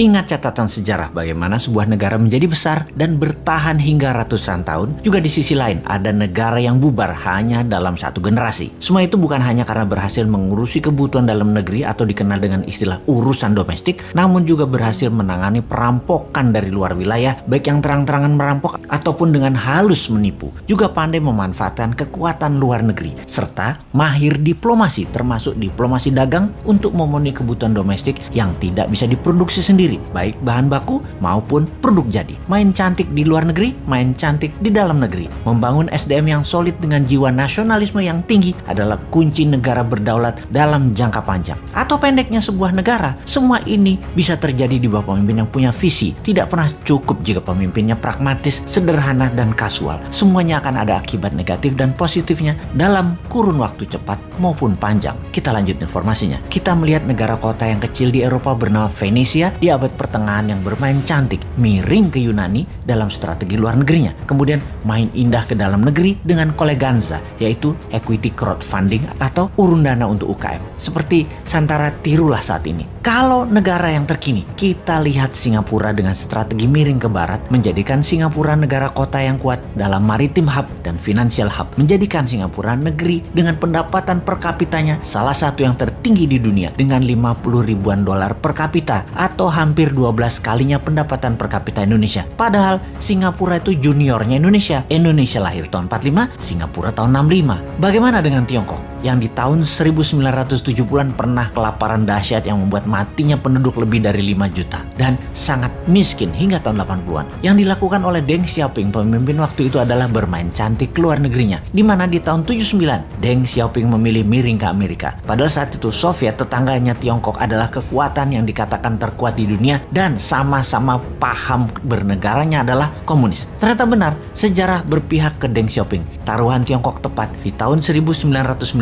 Ingat catatan sejarah bagaimana sebuah negara menjadi besar dan bertahan hingga ratusan tahun. Juga di sisi lain, ada negara yang bubar hanya dalam satu generasi. Semua itu bukan hanya karena berhasil mengurusi kebutuhan dalam negeri atau dikenal dengan istilah urusan domestik, namun juga berhasil menangani perampokan dari luar wilayah, baik yang terang-terangan merampok ataupun dengan halus menipu. Juga pandai memanfaatkan kekuatan luar negeri, serta mahir diplomasi termasuk diplomasi dagang untuk memenuhi kebutuhan domestik yang tidak bisa diproduksi sendiri sendiri, baik bahan baku maupun produk jadi. Main cantik di luar negeri, main cantik di dalam negeri. Membangun SDM yang solid dengan jiwa nasionalisme yang tinggi adalah kunci negara berdaulat dalam jangka panjang. Atau pendeknya sebuah negara, semua ini bisa terjadi di bawah pemimpin yang punya visi. Tidak pernah cukup jika pemimpinnya pragmatis, sederhana, dan kasual. Semuanya akan ada akibat negatif dan positifnya dalam kurun waktu cepat maupun panjang. Kita lanjut informasinya. Kita melihat negara kota yang kecil di Eropa bernama Venesia di abad pertengahan yang bermain cantik, miring ke Yunani dalam strategi luar negerinya. Kemudian main indah ke dalam negeri dengan koleganza, yaitu equity crowdfunding atau urun dana untuk UKM. Seperti Santara tirulah saat ini. Kalau negara yang terkini, kita lihat Singapura dengan strategi miring ke barat, menjadikan Singapura negara kota yang kuat dalam maritim hub dan financial hub, menjadikan Singapura negeri dengan pendapatan per kapitanya salah satu yang tertinggi di dunia dengan 50 ribuan dolar per kapita atau hampir 12 kalinya pendapatan per kapita Indonesia. Padahal Singapura itu juniornya Indonesia. Indonesia lahir tahun 45, Singapura tahun 65. Bagaimana dengan Tiongkok? Yang di tahun 1970-an pernah kelaparan dahsyat yang membuat matinya penduduk lebih dari 5 juta. Dan sangat miskin hingga tahun 80-an. Yang dilakukan oleh Deng Xiaoping, pemimpin waktu itu adalah bermain cantik keluar negerinya. Di mana di tahun 79, Deng Xiaoping memilih miring ke Amerika. Padahal saat itu Soviet tetangganya Tiongkok adalah kekuatan yang dikatakan terkuat di dunia dan sama-sama paham bernegaranya adalah komunis. Ternyata benar, sejarah berpihak ke Deng Xiaoping. Taruhan Tiongkok tepat di tahun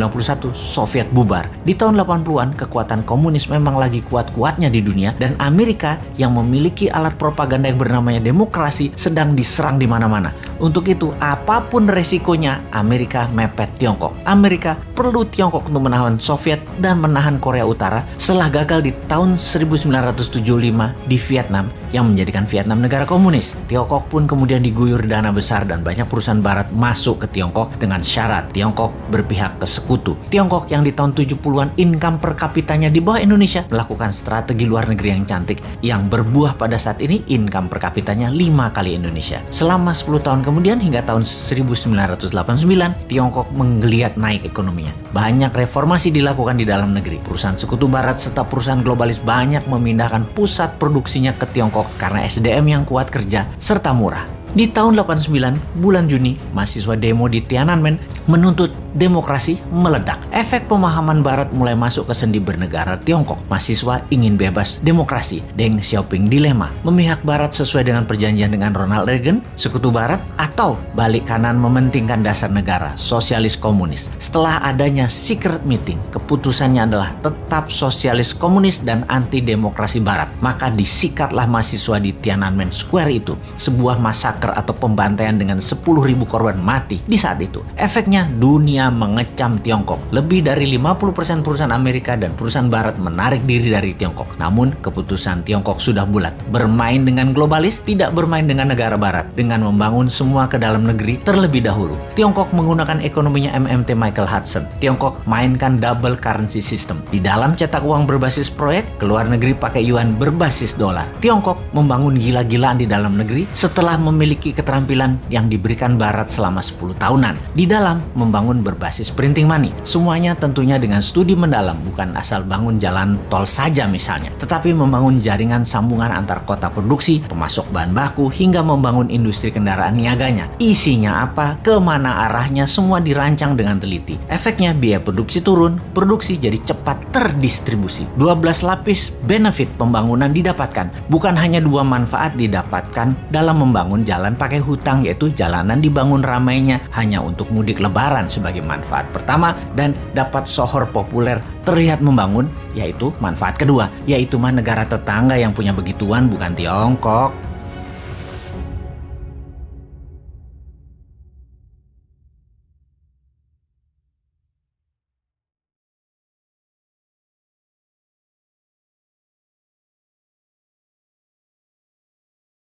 1991 Soviet bubar. Di tahun 80-an kekuatan komunis memang lagi kuat-kuatnya di dunia dan Amerika yang memiliki alat propaganda yang bernamanya demokrasi sedang diserang di mana-mana. Untuk itu, apa pun resikonya, Amerika mepet Tiongkok. Amerika perlu Tiongkok untuk menahan Soviet dan menahan Korea Utara setelah gagal di tahun 1970 di Vietnam yang menjadikan Vietnam negara komunis. Tiongkok pun kemudian diguyur dana besar dan banyak perusahaan barat masuk ke Tiongkok dengan syarat Tiongkok berpihak ke sekutu. Tiongkok yang di tahun 70-an income per kapitanya di bawah Indonesia melakukan strategi luar negeri yang cantik yang berbuah pada saat ini income per kapitanya 5 kali Indonesia. Selama 10 tahun kemudian hingga tahun 1989 Tiongkok menggeliat naik ekonominya. Banyak reformasi dilakukan di dalam negeri. Perusahaan sekutu barat serta perusahaan globalis banyak memindahkan pusat produksinya ke Tiongkok karena SDM yang kuat kerja serta murah. Di tahun 89, bulan Juni, mahasiswa demo di Tiananmen menuntut demokrasi meledak. Efek pemahaman barat mulai masuk ke sendi bernegara Tiongkok. Mahasiswa ingin bebas demokrasi. Deng Xiaoping dilema, memihak barat sesuai dengan perjanjian dengan Ronald Reagan, sekutu barat, atau balik kanan mementingkan dasar negara, sosialis komunis. Setelah adanya secret meeting, keputusannya adalah tetap sosialis komunis dan anti demokrasi barat. Maka disikatlah mahasiswa di Tiananmen Square itu, sebuah masak massacre atau pembantaian dengan 10.000 korban mati di saat itu. Efeknya dunia mengecam Tiongkok. Lebih dari 50% perusahaan Amerika dan perusahaan barat menarik diri dari Tiongkok. Namun keputusan Tiongkok sudah bulat. Bermain dengan globalis, tidak bermain dengan negara barat. Dengan membangun semua ke dalam negeri terlebih dahulu. Tiongkok menggunakan ekonominya MMT Michael Hudson. Tiongkok mainkan double currency system. Di dalam cetak uang berbasis proyek, ke luar negeri pakai yuan berbasis dolar. Tiongkok membangun gila-gilaan di dalam negeri setelah memiliki memiliki keterampilan yang diberikan Barat selama 10 tahunan di dalam membangun berbasis printing money. Semuanya tentunya dengan studi mendalam, bukan asal bangun jalan tol saja misalnya, tetapi membangun jaringan sambungan antar kota produksi, pemasok bahan baku, hingga membangun industri kendaraan niaganya. Isinya apa, ke mana arahnya, semua dirancang dengan teliti. Efeknya biaya produksi turun, produksi jadi cepat terdistribusi. 12 lapis benefit pembangunan didapatkan, bukan hanya dua manfaat didapatkan dalam membangun jalan jalan pakai hutang yaitu jalanan dibangun ramainya hanya untuk mudik lebaran sebagai manfaat pertama dan dapat sohor populer terlihat membangun yaitu manfaat kedua yaitu mah negara tetangga yang punya begituan bukan Tiongkok